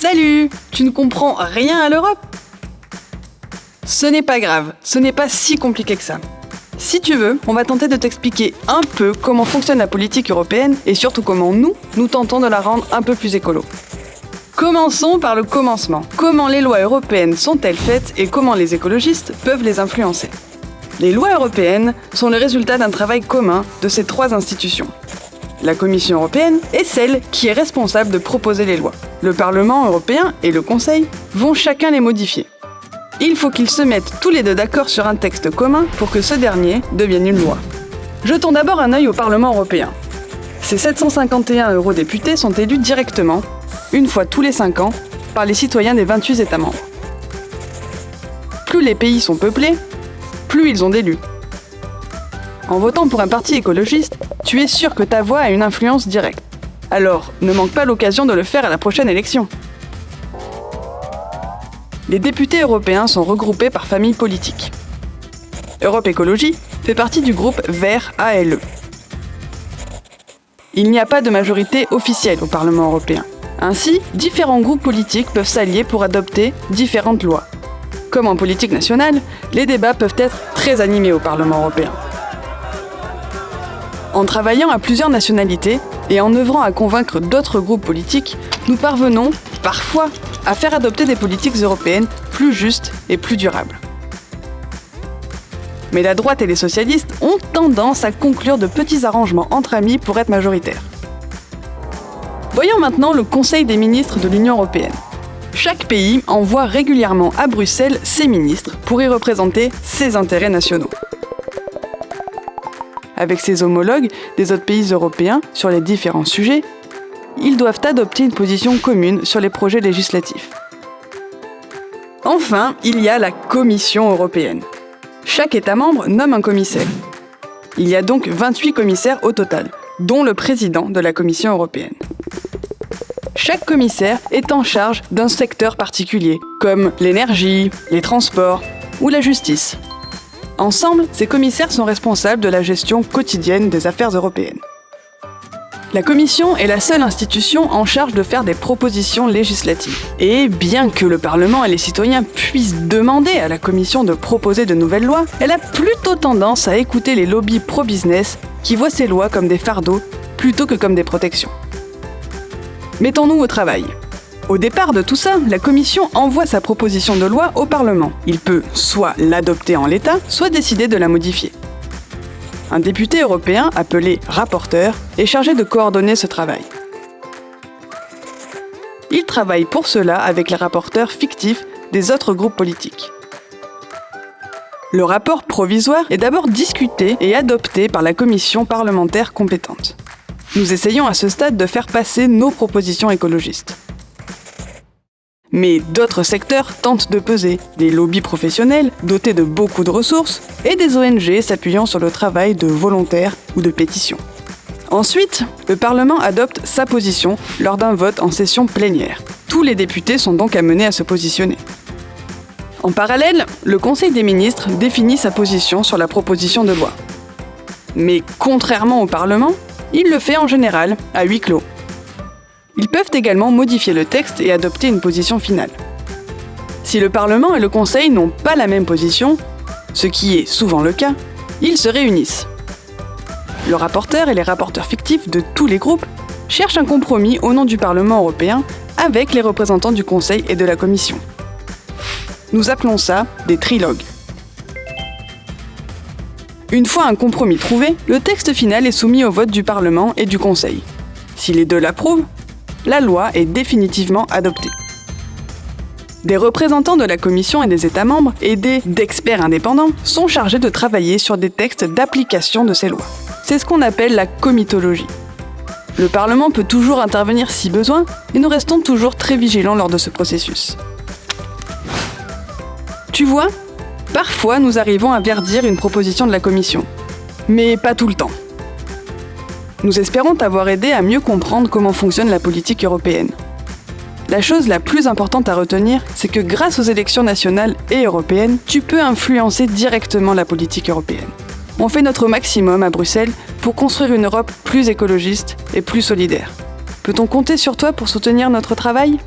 Salut Tu ne comprends rien à l'Europe Ce n'est pas grave, ce n'est pas si compliqué que ça. Si tu veux, on va tenter de t'expliquer un peu comment fonctionne la politique européenne et surtout comment nous, nous tentons de la rendre un peu plus écolo. Commençons par le commencement. Comment les lois européennes sont-elles faites et comment les écologistes peuvent les influencer? Les lois européennes sont le résultat d'un travail commun de ces trois institutions. La Commission européenne est celle qui est responsable de proposer les lois. Le Parlement européen et le Conseil vont chacun les modifier. Il faut qu'ils se mettent tous les deux d'accord sur un texte commun pour que ce dernier devienne une loi. Jetons d'abord un œil au Parlement européen. Ces 751 eurodéputés sont élus directement, une fois tous les 5 ans, par les citoyens des 28 États membres. Plus les pays sont peuplés, plus ils ont d'élus. En votant pour un parti écologiste, tu es sûr que ta voix a une influence directe. Alors, ne manque pas l'occasion de le faire à la prochaine élection. Les députés européens sont regroupés par famille politique. Europe Écologie fait partie du groupe Vert ALE. Il n'y a pas de majorité officielle au Parlement européen. Ainsi, différents groupes politiques peuvent s'allier pour adopter différentes lois. Comme en politique nationale, les débats peuvent être très animés au Parlement européen. En travaillant à plusieurs nationalités et en œuvrant à convaincre d'autres groupes politiques, nous parvenons, parfois, à faire adopter des politiques européennes plus justes et plus durables. Mais la droite et les socialistes ont tendance à conclure de petits arrangements entre amis pour être majoritaires. Voyons maintenant le Conseil des ministres de l'Union européenne. Chaque pays envoie régulièrement à Bruxelles ses ministres pour y représenter ses intérêts nationaux avec ses homologues des autres pays européens sur les différents sujets, ils doivent adopter une position commune sur les projets législatifs. Enfin, il y a la Commission européenne. Chaque État membre nomme un commissaire. Il y a donc 28 commissaires au total, dont le président de la Commission européenne. Chaque commissaire est en charge d'un secteur particulier, comme l'énergie, les transports ou la justice. Ensemble, ces commissaires sont responsables de la gestion quotidienne des affaires européennes. La Commission est la seule institution en charge de faire des propositions législatives. Et bien que le Parlement et les citoyens puissent demander à la Commission de proposer de nouvelles lois, elle a plutôt tendance à écouter les lobbies pro-business qui voient ces lois comme des fardeaux plutôt que comme des protections. Mettons-nous au travail. Au départ de tout ça, la Commission envoie sa proposition de loi au Parlement. Il peut soit l'adopter en l'état, soit décider de la modifier. Un député européen, appelé rapporteur, est chargé de coordonner ce travail. Il travaille pour cela avec les rapporteurs fictifs des autres groupes politiques. Le rapport provisoire est d'abord discuté et adopté par la commission parlementaire compétente. Nous essayons à ce stade de faire passer nos propositions écologistes. Mais d'autres secteurs tentent de peser, des lobbies professionnels dotés de beaucoup de ressources et des ONG s'appuyant sur le travail de volontaires ou de pétitions. Ensuite, le Parlement adopte sa position lors d'un vote en session plénière. Tous les députés sont donc amenés à se positionner. En parallèle, le Conseil des ministres définit sa position sur la proposition de loi. Mais contrairement au Parlement, il le fait en général à huis clos, ils peuvent également modifier le texte et adopter une position finale. Si le Parlement et le Conseil n'ont pas la même position, ce qui est souvent le cas, ils se réunissent. Le rapporteur et les rapporteurs fictifs de tous les groupes cherchent un compromis au nom du Parlement européen avec les représentants du Conseil et de la Commission. Nous appelons ça des trilogues. Une fois un compromis trouvé, le texte final est soumis au vote du Parlement et du Conseil. Si les deux l'approuvent, la loi est définitivement adoptée. Des représentants de la Commission et des États membres, aidés d'experts indépendants, sont chargés de travailler sur des textes d'application de ces lois. C'est ce qu'on appelle la comitologie. Le Parlement peut toujours intervenir si besoin, et nous restons toujours très vigilants lors de ce processus. Tu vois, parfois nous arrivons à verdir une proposition de la Commission, mais pas tout le temps. Nous espérons t'avoir aidé à mieux comprendre comment fonctionne la politique européenne. La chose la plus importante à retenir, c'est que grâce aux élections nationales et européennes, tu peux influencer directement la politique européenne. On fait notre maximum à Bruxelles pour construire une Europe plus écologiste et plus solidaire. Peut-on compter sur toi pour soutenir notre travail?